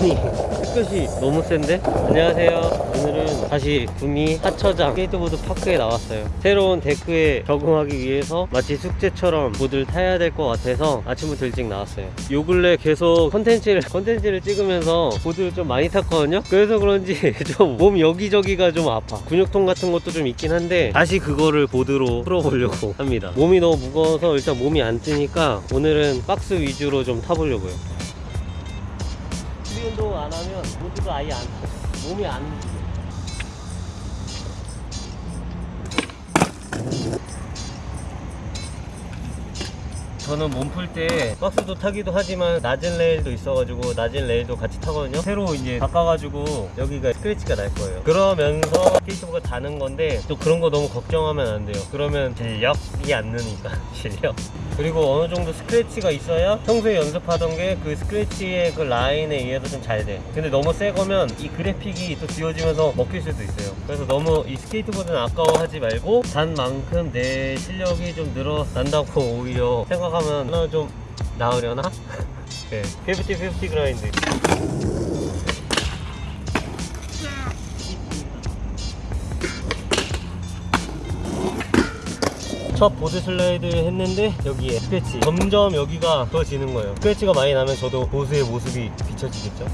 아니 햇볕이 너무 센데? 안녕하세요. 오늘은 다시 구미 하처장 스케이트보드 park에 나왔어요. 새로운 데크에 적응하기 위해서 마치 숙제처럼 보드를 타야 될 것 같아서 아침부터 일찍 나왔어요. 요 근래 계속 컨텐츠를 컨텐츠를 찍으면서 보드를 좀 많이 탔거든요? 그래서 그런지 좀 몸 여기저기가 좀 아파. 근육통 같은 것도 좀 있긴 한데 다시 그거를 보드로 풀어보려고 합니다. 몸이 너무 무거워서 일단 몸이 안 뜨니까 오늘은 박스 위주로 좀 타보려고요 운동 안 하면 보드가 아예 안 타. 몸이 안 움직여. 저는 몸 풀 때 박스도 타기도 하지만 낮은 레일도 있어가지고 낮은 레일도 같이 타거든요 새로 이제 바꿔가지고 여기가 스크래치가 날 거예요 그러면서 스케이트보드 타는 건데 또 그런 거 너무 걱정하면 안 돼요 그러면 실력이 안 느니까 실력 그리고 어느 정도 스크래치가 있어야 평소에 연습하던 게 그 스크래치의 그 라인에 의해서 좀 잘 돼. 근데 너무 새 거면 이 그래픽이 또 지워지면서 먹힐 수도 있어요. 그래서 너무 이 스케이트보드는 아까워하지 말고 단 만큼 내 실력이 좀 늘어난다고 오히려 생각하 면 하나 좀 나으려나? 네. 50-50 그라인드. 첫 보드 슬라이드 했는데 여기에 스크래치 점점 여기가 더 지는 거예요 스크래치가 많이 나면 저도 보스의 모습이 비춰지겠죠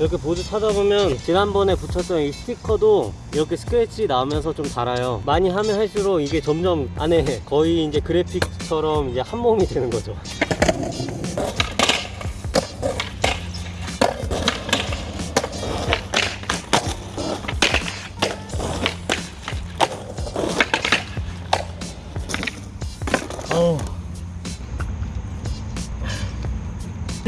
이렇게 보드 타다 보면 지난번에 붙였던 이 스티커도 이렇게 스크래치 나오면서 좀 달아요. 많이 하면 할수록 이게 점점 안에 거의 이제 그래픽처럼 이제 한 몸이 되는 거죠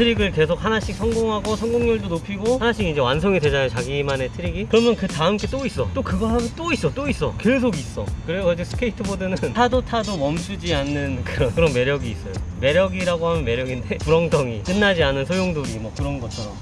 트릭을 계속 하나씩 성공하고 성공률도 높이고 하나씩 이제 완성이 되잖아요 자기만의 트릭이. 그러면 그 다음 게 또 있어. 또 그거 하면 또 있어 또 있어. 계속 있어. 그래가지고 스케이트보드는 타도 타도 멈추지 않는 그런, 그런 매력이 있어요. 매력이라고 하면 매력인데 구렁텅이 끝나지 않은 소용돌이 뭐 그런 것처럼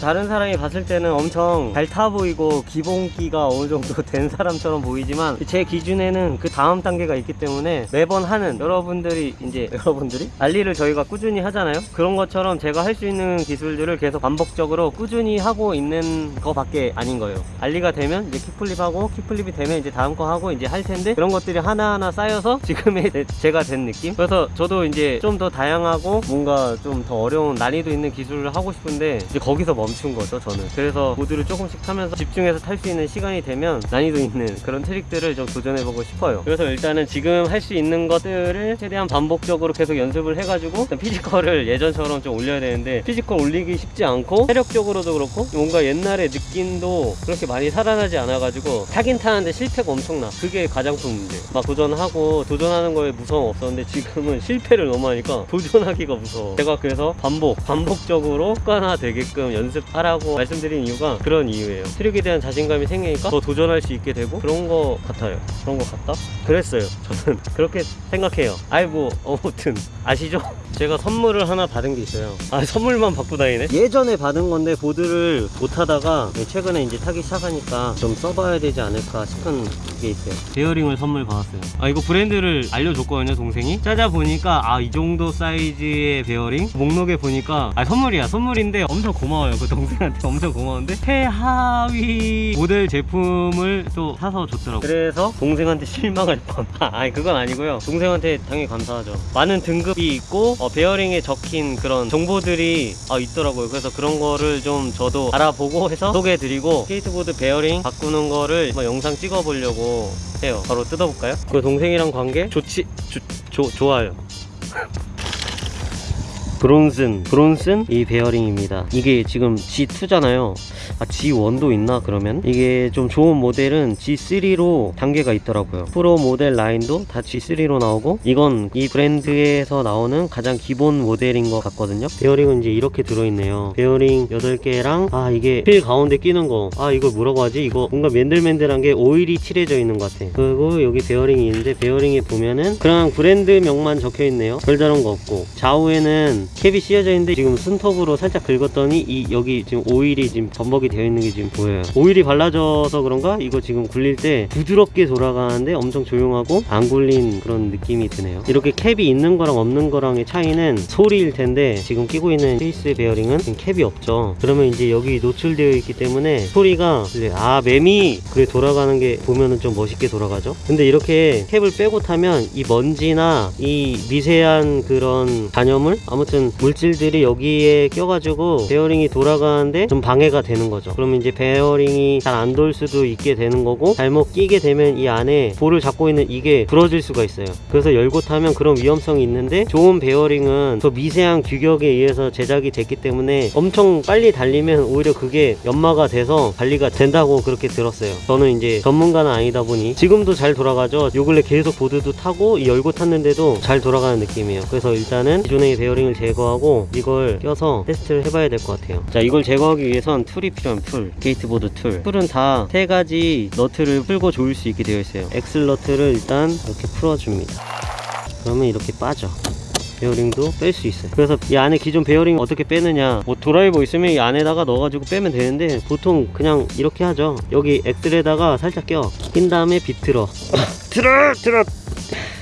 다른 사람이 봤을 때는 엄청 잘 타 보이고 기본기가 어느 정도 된 사람처럼 보이지만 제 기준에는 그 다음 단계가 있기 때문에 매번 하는 여러분들이 이제 여러분들이? ollie를 저희가 꾸준히 하잖아요? 그런 것처럼 제가 할 수 있는 기술들을 계속 반복적으로 꾸준히 하고 있는 거밖에 아닌 거예요. ollie가 되면 이제 kickflip하고 kickflip이 되면 이제 다음 거 하고 이제 할 텐데 그런 것들이 하나하나 쌓여서 지금의 제- 제가 된 느낌? 그래서 저도 이제 좀 더 다양하고 뭔가 좀 더 어려운 난이도 있는 기술을 하고 싶은데 이제 거기서 멈춘 거죠 저는. 그래서 보드를 조금씩 타면서 집중해서 탈 수 있는 시간이 되면 난이도 있는 그런 트릭들을 좀 도전해보고 싶어요. 그래서 일단은 지금 할 수 있는 것들을 최대한 반복적으로 계속 연습을 해가지고 physical을 예전처럼 좀 올려야 되는데 physical 올리기 쉽지 않고 체력적으로도 그렇고 뭔가 옛날의 느낌도 그렇게 많이 살아나지 않아가지고 타긴 타는데 실패가 엄청나. 그게 가장 큰 문제. 막 도전하고 도전하는 거에 무서움 없었는데 지금은 실패를 너무 하니까 도전하기가 무서워. 제가 그래서 반복 반복적으로 습관화 되게끔 연습하라고 말씀드린 이유가 그런 이유예요. 트릭에 대한 자신감이 생기니까 더 도전할 수 있게 되고 그런 거 같아요. 그런 거 같다? 그랬어요. 저는 그렇게 생각해요. 아이 뭐 아무튼. 아시죠? 제가 선물을 하나 받은 게 있어요. 아 선물만 받고 다니네? 예전에 받은 건데 보드를 못 하다가 최근에 이제 타기 시작하니까 좀 써봐야 되지 않을까 싶은 게 있어요. 베어링을 선물 받았어요. 아 이거 브랜드를 알려줬거든요 동생이. 찾아보니까 아 이 정도 사이즈의 베어링? 목록에 보니까 아 선물이야. 선물인데 엄청 고마워요 그 동생한테 엄청 고마운데? 최하위 모델 제품을 또 사서 줬더라고요. 그래서 동생한테 실망할 뻔. 아니 그건 아니고요. 동생한테 당연히 감사하죠. 많은 등급이 있고 어, 베어링에 적힌 그런 정보들이 아, 있더라고요. 그래서 그런 거를 좀 저도 알아보고 해서 소개해드리고 스케이트보드 베어링 바꾸는 거를 영상 찍어보려고 해요. 바로 뜯어볼까요? 그 동생이랑 관계 좋지 조, 조, 좋아요 브론슨 브론슨 이 베어링입니다. 이게 지금 G2잖아요. 아 G1도 있나 그러면? 이게 좀 좋은 모델은 G3로 단계가 있더라고요. 프로 모델 라인도 다 G3로 나오고 이건 이 브랜드에서 나오는 가장 기본 모델인 것 같거든요. 베어링은 이제 이렇게 들어있네요. 베어링 8개랑 아 이게 휠 가운데 끼는 거 아 이거 뭐라고 하지? 이거 뭔가 맨들맨들한 게 오일이 칠해져 있는 것 같아. 그리고 여기 베어링이 있는데 베어링에 보면은 그냥 브랜드명만 적혀 있네요. 별다른 거 없고. 좌우에는 캡이 씌어져 있는데 지금 손톱으로 살짝 긁었더니 이 여기 지금 오일이 지금 범벅이 되어 있는 게 지금 보여요. 오일이 발라져서 그런가? 이거 지금 굴릴 때 부드럽게 돌아가는데 엄청 조용하고 안 굴린 그런 느낌이 드네요. 이렇게 캡이 있는 거랑 없는 거랑의 차이는 소리일 텐데 지금 끼고 있는 케이스 베어링은 지금 캡이 없죠. 그러면 이제 여기 노출되어 있기 때문에 소리가 아 매미 그래 돌아가는 게 보면은 좀 멋있게 돌아가죠? 근데 이렇게 캡을 빼고 타면 이 먼지나 이 미세한 그런 잔여물? 아무튼 물질들이 여기에 껴가지고 베어링이 돌아가는데 좀 방해가 되는 거죠. 그러면 이제 베어링이 잘 안 돌 수도 있게 되는 거고 잘못 끼게 되면 이 안에 볼을 잡고 있는 이게 부러질 수가 있어요. 그래서 열고 타면 그런 위험성이 있는데 좋은 베어링은 더 미세한 규격에 의해서 제작이 됐기 때문에 엄청 빨리 달리면 오히려 그게 연마가 돼서 관리가 된다고 그렇게 들었어요. 저는 이제 전문가는 아니다 보니 지금도 잘 돌아가죠. 요 근래 계속 보드도 타고 이 열고 탔는데도 잘 돌아가는 느낌이에요. 그래서 일단은 기존의 베어링을 제 거하고 이걸 껴서 테스트를 해봐야 될 것 같아요. 자 이걸 제거하기 위해선 tool이 필요한 tool 스케이트보드 tool. tool은 다 세 가지 너트를 풀고 조일 수 있게 되어 있어요. axle 너트를 일단 이렇게 풀어줍니다. 그러면 이렇게 빠져. 베어링도 뺄 수 있어요. 그래서 이 안에 기존 베어링 어떻게 빼느냐. 뭐 드라이버 있으면 이 안에다가 넣어가지고 빼면 되는데 보통 그냥 이렇게 하죠. 여기 axle에다가 살짝 껴낀 다음에 비틀어. 들어 들어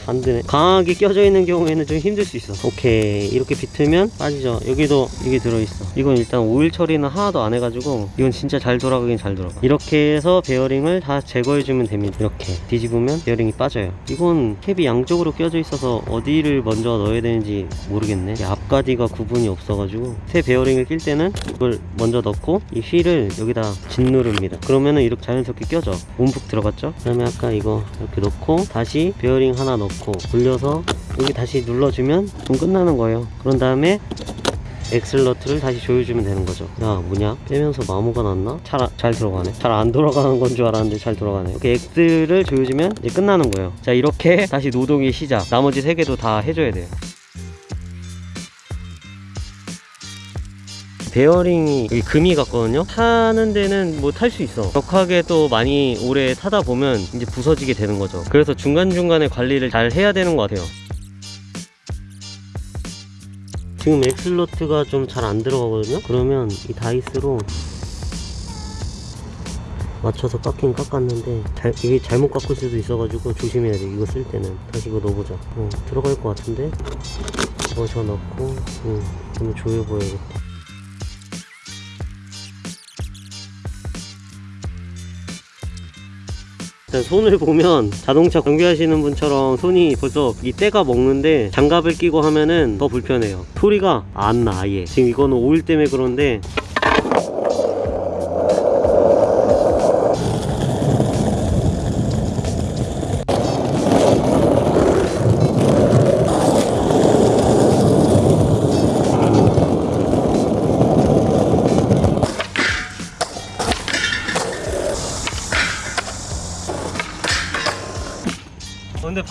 안 되네. 강하게 껴져 있는 경우에는 좀 힘들 수 있어. 오케이. 이렇게 비틀면 빠지죠. 여기도 이게 들어있어. 이건 일단 오일 처리는 하나도 안 해가지고 이건 진짜 잘 돌아가긴 잘 돌아가. 이렇게 해서 베어링을 다 제거해주면 됩니다. 이렇게 뒤집으면 베어링이 빠져요. 이건 캡이 양쪽으로 껴져 있어서 어디를 먼저 넣어야 되는지 모르겠네. 이 앞뒤가 구분이 없어가지고 새 베어링을 낄 때는 이걸 먼저 넣고 이 휠을 여기다 짓누릅니다. 그러면은 이렇게 자연스럽게 껴져. 움푹 들어갔죠? 그 다음에 아까 이거 이렇게 넣고 다시 베어링 하나 넣고 돌려서 여기 다시 눌러주면 좀 끝나는 거예요. 그런 다음에 axle nut를 다시 조여주면 되는 거죠. 야 뭐냐? 빼면서 마모가 났나? 잘, 아- 잘 들어가네. 잘 안 돌아가는 건 줄 알았는데 잘 돌아가네. 이렇게 axle을 조여주면 이제 끝나는 거예요. 자 이렇게 다시 노동의 시작. 나머지 세 개도 다 해줘야 돼요 베어링이 금이 갔거든요. 타는 데는 뭐 탈 수 있어. 격하게 또 많이 오래 타다 보면 이제 부서지게 되는 거죠. 그래서 중간중간에 관리를 잘 해야 되는 것 같아요. 지금 엑슬로트가 좀 잘 안 들어가거든요. 그러면 이 다이스로 맞춰서 깎긴 깎았는데 잘, 이게 잘못 깎을 수도 있어가지고 조심해야 돼. 이거 쓸 때는. 다시 이거 넣어보자. 어, 들어갈 것 같은데? 집어서 넣고 음, 한번 조여보야겠다 일단 손을 보면 자동차 정비하시는 분처럼 손이 벌써 이 때가 먹는데 장갑을 끼고 하면은 더 불편해요. 소리가 안 나 아예. 지금 이거는 오일 때문에 그런데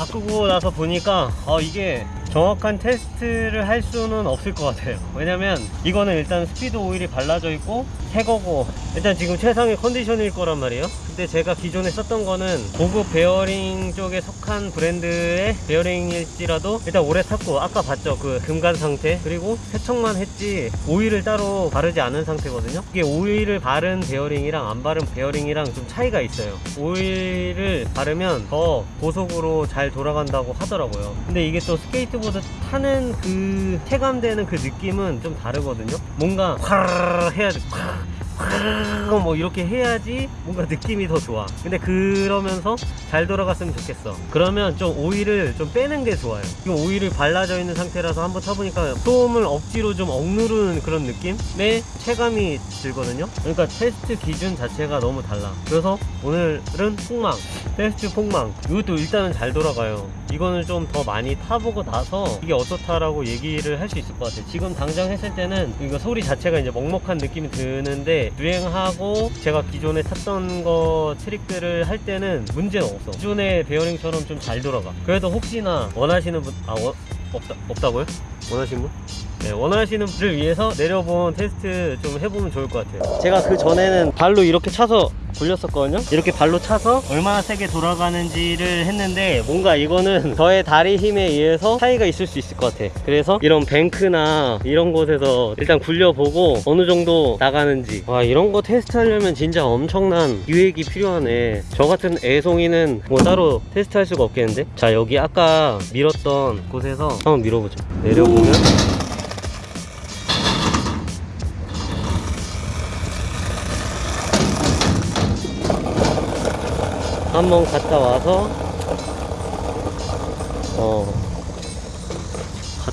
바꾸고 나서 보니까 어, 이게 정확한 테스트를 할 수는 없을 것 같아요. 왜냐면 이거는 일단 스피드 오일이 발라져 있고 새 거고 일단 지금 최상의 컨디션일 거란 말이에요. 근데 제가 기존에 썼던 거는 고급 베어링 쪽에 속한 브랜드의 베어링일지라도 일단 오래 탔고 아까 봤죠? 그 금간 상태? 그리고 세척만 했지 오일을 따로 바르지 않은 상태거든요? 이게 오일을 바른 베어링이랑 안 바른 베어링이랑 좀 차이가 있어요. 오일을 바르면 더 고속으로 잘 돌아간다고 하더라고요. 근데 이게 또 스케이트보드 타는 그 체감되는 그 느낌은 좀 다르거든요? 뭔가 확 해야 돼 확, 확, 뭐 이렇게 해야지 뭔가 느낌이 더 좋아. 근데 그러면서 잘 돌아갔으면 좋겠어. 그러면 좀 오일을 좀 빼는 게 좋아요. 지금 오일을 발라져 있는 상태라서 한번 타보니까 소음을 억지로 좀 억누르는 그런 느낌의 체감이 들거든요. 그러니까 테스트 기준 자체가 너무 달라. 그래서 오늘은 폭망 테스트 폭망. 이것도 일단은 잘 돌아가요. 이거는 좀 더 많이 타보고 나서 이게 어떻다라고 얘기를 할 수 있을 것 같아요. 지금 당장 했을 때는 이거 소리 자체가 이제 먹먹한 느낌이 드는데 유행하고 제가 기존에 탔던 거 트릭들을 할 때는 문제는 없어 기존의 베어링처럼 좀 잘 돌아가 그래도 혹시나 원하시는 분 아 없다, 없다고요? 원하시는 분? 네, 원하시는 분을 위해서 내려본 테스트 좀 해보면 좋을 것 같아요. 제가 그 전에는 발로 이렇게 차서 굴렸었거든요. 이렇게 발로 차서 얼마나 세게 돌아가는지를 했는데 뭔가 이거는 저의 다리 힘에 의해서 차이가 있을 수 있을 것 같아 그래서 이런 뱅크나 이런 곳에서 일단 굴려보고 어느 정도 나가는지. 와 이런 거 테스트 하려면 진짜 엄청난 기획이 필요하네. 저 같은 애송이는 뭐 따로 테스트 할 수가 없겠는데? 자 여기 아까 밀었던 곳에서 한번 밀어보죠. 내려보면 한번 갔다 와서 어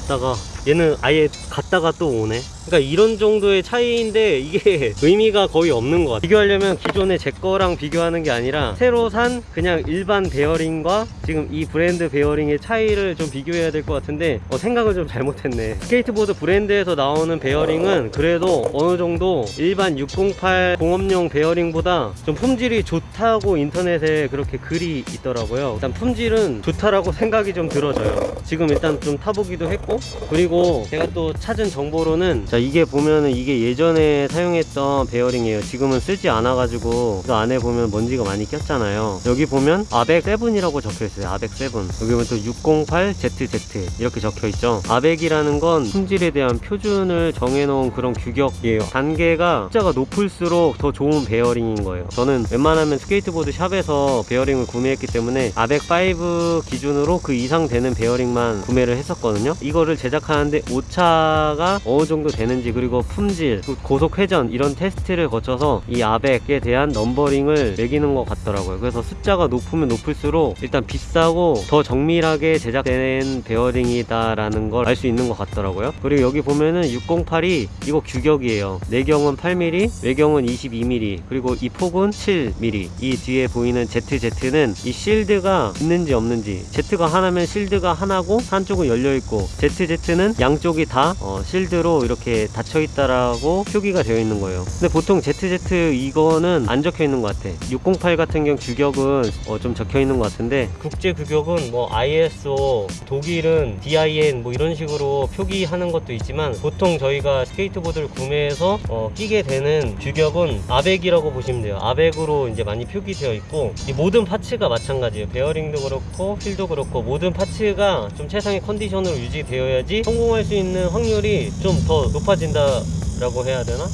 갔다가 얘는 아예 갔다가 또 오네. 그러니까 이런 정도의 차이인데 이게 의미가 거의 없는 것 같아. 비교하려면 기존의 제 거랑 비교하는 게 아니라 새로 산 그냥 일반 베어링과 지금 이 브랜드 베어링의 차이를 좀 비교해야 될 것 같은데 어, 생각을 좀 잘못했네. 스케이트보드 브랜드에서 나오는 베어링은 그래도 어느 정도 일반 608 공업용 베어링보다 좀 품질이 좋다고 인터넷에 그렇게 글이 있더라고요. 일단 품질은 좋다라고 생각이 좀 들어져요. 지금 일단 좀 타보기도 했고 그리고 제가 또 찾은 정보로는 자 이게 보면은 이게 예전에 사용했던 베어링이에요. 지금은 쓰지 않아 가지고 그 안에 보면 먼지가 많이 꼈잖아요. 여기 보면 ABEC 7이라고 적혀 있어요. ABEC 7 여기 보면 또 608ZZ 이렇게 적혀 있죠. ABEC이라는 건 품질에 대한 표준을 정해 놓은 그런 규격이에요. 단계가 숫자가 높을수록 더 좋은 베어링인 거예요. 저는 웬만하면 스케이트보드 샵에서 베어링을 구매했기 때문에 ABEC 5 기준으로 그 이상 되는 베어링만 구매를 했었거든요. 이 거를 제작하는데 오차가 어느 정도 되는지 그리고 품질 그 고속 회전 이런 테스트를 거쳐서 이 아벡에 대한 numbering을 매기는 것 같더라고요. 그래서 숫자가 높으면 높을수록 일단 비싸고 더 정밀하게 제작된 베어링이다 라는 걸 알 수 있는 것 같더라고요. 그리고 여기 보면은 608이 이거 규격이에요. 내경은 8mm 외경은 22mm 그리고 이 폭은 7mm 이 뒤에 보이는 ZZ는 이 실드가 있는지 없는지. Z가 하나면 실드가 하나고 한쪽은 열려있고 ZZ는 양쪽이 다 어, 실드로 이렇게 닫혀 있다라고 표기가 되어 있는 거예요. 근데 보통 ZZ 이거는 안 적혀 있는 것 같아. 608 같은 경우 규격은 어, 좀 적혀 있는 것 같은데. 국제 규격은 뭐 ISO 독일은 DIN 뭐 이런 식으로 표기하는 것도 있지만 보통 저희가 스케이트보드를 구매해서 어, 끼게 되는 규격은 아벡이라고 보시면 돼요. 아벡으로 이제 많이 표기되어 있고 이 모든 파츠가 마찬가지예요. 베어링도 그렇고 휠도 그렇고 모든 파츠가 좀 최상의 컨디션으로 유지되어 야지 성공할 수 있는 확률이 좀 더 높아진다 라고 해야 되나?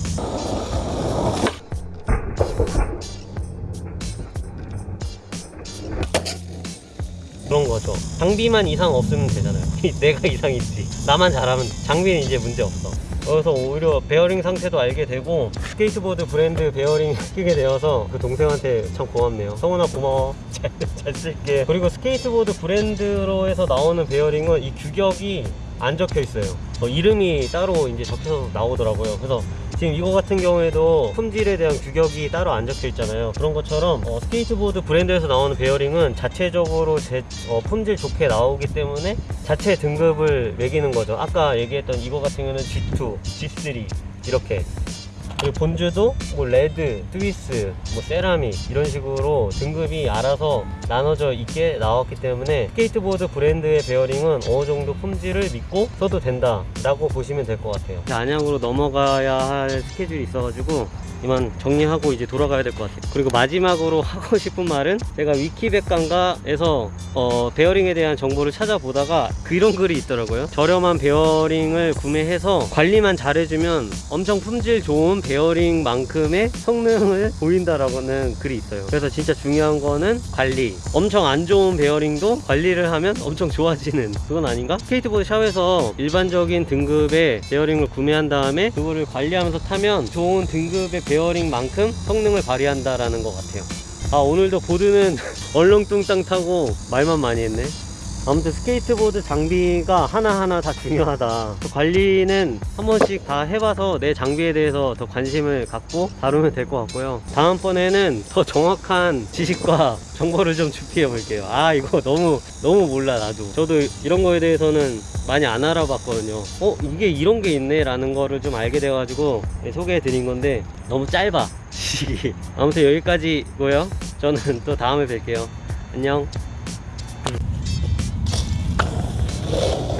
그런 거죠. 장비만 이상 없으면 되잖아요. 내가 이상 있지. 나만 잘하면 장비는 이제 문제 없어. 그래서 오히려 베어링 상태도 알게 되고 스케이트보드 브랜드 베어링 끼게 되어서 그 동생한테 참 고맙네요. 성훈아 고마워. 잘, 잘 쓸게. 그리고 스케이트보드 브랜드로 해서 나오는 베어링은 이 규격이 안 적혀 있어요. 어, 이름이 따로 이제 적혀서 나오더라고요. 그래서 지금 이거 같은 경우에도 품질에 대한 규격이 따로 안 적혀 있잖아요. 그런 것처럼 어, 스케이트보드 브랜드에서 나오는 베어링은 자체적으로 제, 어, 품질 좋게 나오기 때문에 자체 등급을 매기는 거죠. 아까 얘기했던 이거 같은 경우는 G2, G3 이렇게 그리고 Bones도 뭐 Red, Swiss, 뭐 세라믹 이런 식으로 등급이 알아서 나눠져 있게 나왔기 때문에 스케이트보드 브랜드의 베어링은 어느 정도 품질을 믿고 써도 된다 라고 보시면 될 것 같아요. 안양으로 넘어가야 할 스케줄이 있어가지고 이만 정리하고 이제 돌아가야 될 것 같아요. 그리고 마지막으로 하고 싶은 말은 제가 위키백과인가에서 어, 베어링에 대한 정보를 찾아보다가 그런 글이 있더라고요. 저렴한 베어링을 구매해서 관리만 잘해주면 엄청 품질 좋은 베어링만큼의 성능을 보인다라고는 글이 있어요. 그래서 진짜 중요한 거는 관리. 엄청 안 좋은 베어링도 관리를 하면 엄청 좋아지는 그건 아닌가? 스케이트보드 샵에서 일반적인 등급의 베어링을 구매한 다음에 그거를 관리하면서 타면 좋은 등급의 베어링만큼 성능을 발휘한다라는 것 같아요. 아 오늘도 보드는 얼렁뚱땅 타고 말만 많이 했네. 아무튼 스케이트보드 장비가 하나하나 다 중요하다. 그 관리는 한 번씩 다 해봐서 내 장비에 대해서 더 관심을 갖고 다루면 될 것 같고요. 다음번에는 더 정확한 지식과 정보를 좀 준비해 볼게요. 아, 이거 너무, 너무 몰라, 나도. 저도 이런 거에 대해서는 많이 안 알아봤거든요. 어, 이게 이런 게 있네? 라는 거를 좀 알게 돼 가지고 소개해 드린 건데 너무 짧아. 아무튼 여기까지고요. 저는 또 다음에 뵐게요. 안녕. you